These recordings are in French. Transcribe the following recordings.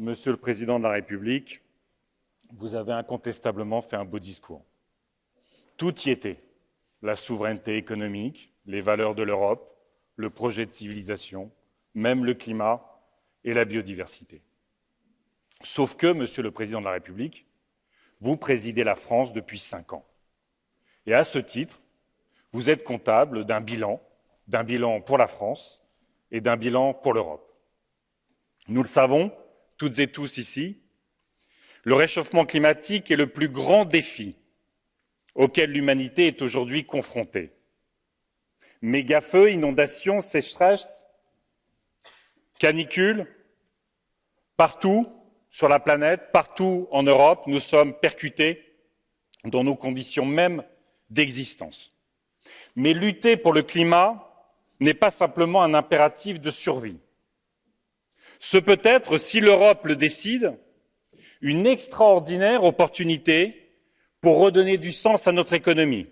Monsieur le Président de la République, vous avez incontestablement fait un beau discours. Tout y était. La souveraineté économique, les valeurs de l'Europe, le projet de civilisation, même le climat et la biodiversité. Sauf que, Monsieur le Président de la République, vous présidez la France depuis cinq ans. Et à ce titre, vous êtes comptable d'un bilan, d'un bilan pour la France et d'un bilan pour l'Europe. Nous le savons, toutes et tous ici, le réchauffement climatique est le plus grand défi auquel l'humanité est aujourd'hui confrontée. Mégafeux, inondations, sécheresses, canicules, partout sur la planète, partout en Europe, nous sommes percutés dans nos conditions mêmes d'existence. Mais lutter pour le climat n'est pas simplement un impératif de survie. Ce peut être, si l'Europe le décide, une extraordinaire opportunité pour redonner du sens à notre économie,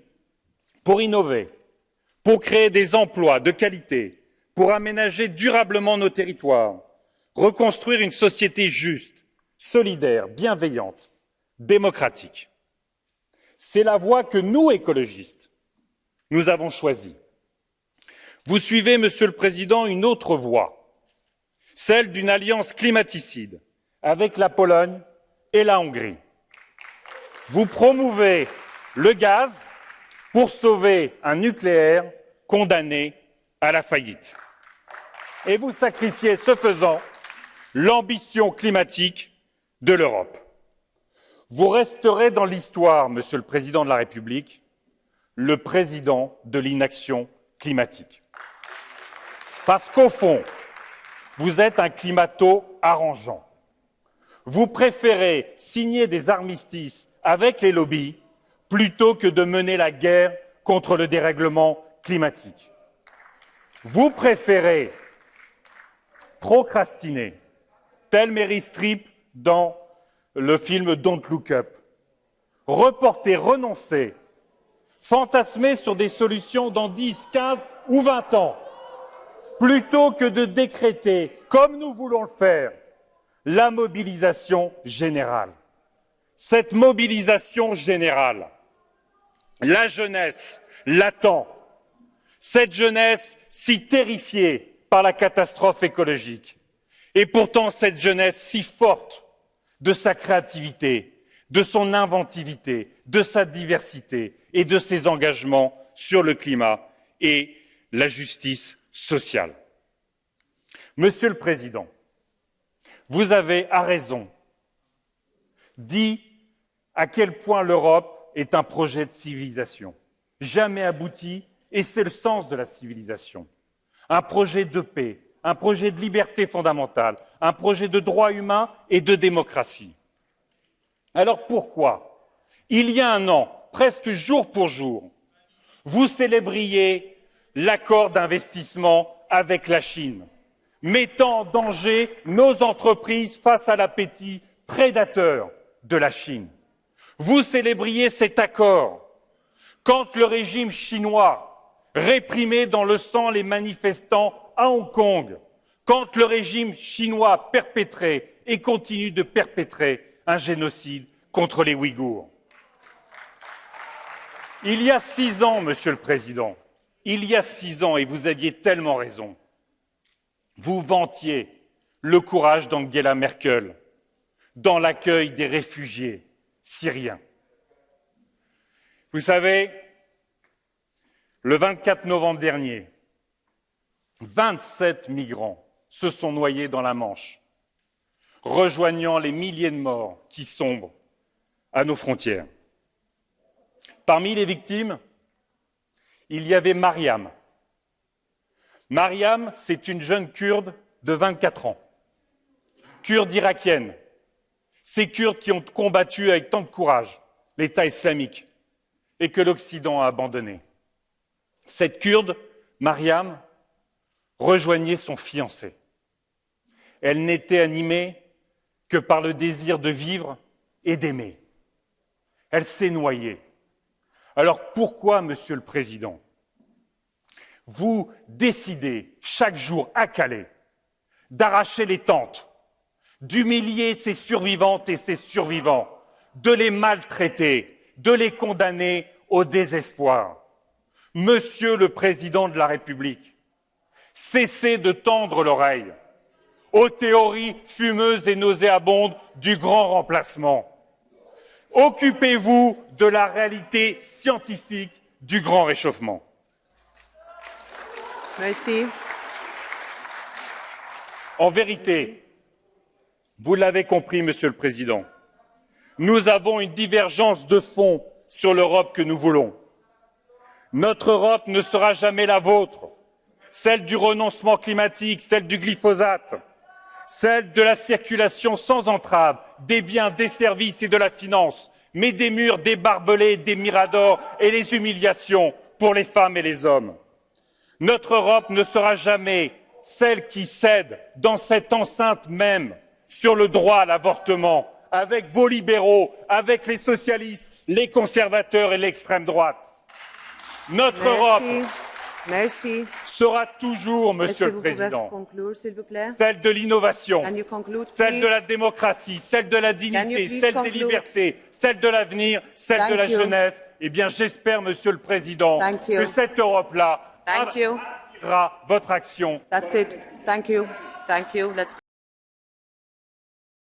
pour innover, pour créer des emplois de qualité, pour aménager durablement nos territoires, reconstruire une société juste, solidaire, bienveillante, démocratique. C'est la voie que nous, écologistes, nous avons choisie. Vous suivez, Monsieur le Président, une autre voie, celle d'une alliance climaticide avec la Pologne et la Hongrie. Vous promouvez le gaz pour sauver un nucléaire condamné à la faillite. Et vous sacrifiez, ce faisant, l'ambition climatique de l'Europe. Vous resterez dans l'histoire, Monsieur le Président de la République, le président de l'inaction climatique. Parce qu'au fond, vous êtes un climato-arrangeant. Vous préférez signer des armistices avec les lobbies plutôt que de mener la guerre contre le dérèglement climatique. Vous préférez procrastiner, tel Mary Streep dans le film Don't Look Up, reporter, renoncer, fantasmer sur des solutions dans 10, 15 ou 20 ans, plutôt que de décréter, comme nous voulons le faire, la mobilisation générale. Cette mobilisation générale, la jeunesse l'attend. Cette jeunesse si terrifiée par la catastrophe écologique. Et pourtant cette jeunesse si forte de sa créativité, de son inventivité, de sa diversité et de ses engagements sur le climat et la justice Monsieur le Président, vous avez, à raison, dit à quel point l'Europe est un projet de civilisation, jamais abouti, et c'est le sens de la civilisation. Un projet de paix, un projet de liberté fondamentale, un projet de droits humains et de démocratie. Alors pourquoi, il y a un an, presque jour pour jour, vous célébriez l'accord d'investissement avec la Chine mettant en danger nos entreprises face à l'appétit prédateur de la Chine. Vous célébriez cet accord quand le régime chinois réprimait dans le sang les manifestants à Hong Kong, quand le régime chinois perpétrait et continue de perpétrer un génocide contre les Ouïghours. Il y a six ans, Monsieur le Président, il y a six ans, et vous aviez tellement raison, vous vantiez le courage d'Angela Merkel dans l'accueil des réfugiés syriens. Vous savez, le 24 novembre dernier, 27 migrants se sont noyés dans la Manche, rejoignant les milliers de morts qui sombrent à nos frontières. Parmi les victimes, il y avait Mariam, Mariam, c'est une jeune kurde de 24 ans, kurde irakienne. Ces Kurdes qui ont combattu avec tant de courage l'État islamique et que l'Occident a abandonné. Cette kurde, Mariam, rejoignait son fiancé. Elle n'était animée que par le désir de vivre et d'aimer. Elle s'est noyée. Alors pourquoi, Monsieur le Président, vous décidez chaque jour à Calais d'arracher les tentes, d'humilier ses survivantes et ses survivants, de les maltraiter, de les condamner au désespoir? Monsieur le Président de la République, cessez de tendre l'oreille aux théories fumeuses et nauséabondes du grand remplacement. Occupez-vous de la réalité scientifique du grand réchauffement. Merci. En vérité, vous l'avez compris, Monsieur le Président, nous avons une divergence de fond sur l'Europe que nous voulons. Notre Europe ne sera jamais la vôtre, celle du renoncement climatique, celle du glyphosate, celle de la circulation sans entrave des biens, des services et de la finance, mais des murs, des barbelés, des miradors et les humiliations pour les femmes et les hommes. Notre Europe ne sera jamais celle qui cède dans cette enceinte même sur le droit à l'avortement, avec vos libéraux, avec les socialistes, les conservateurs et l'extrême droite. Notre Europe Merci. Sera toujours, Monsieur le Président, conclure, s'il vous plaît? celle de l'innovation, celle de la démocratie, celle de la dignité, celle des libertés, celle de l'avenir, celle de la you. jeunesse. Eh bien, j'espère, Monsieur le Président, Thank you. que cette Europe-là votre action That's it. Thank you. Thank you. Let's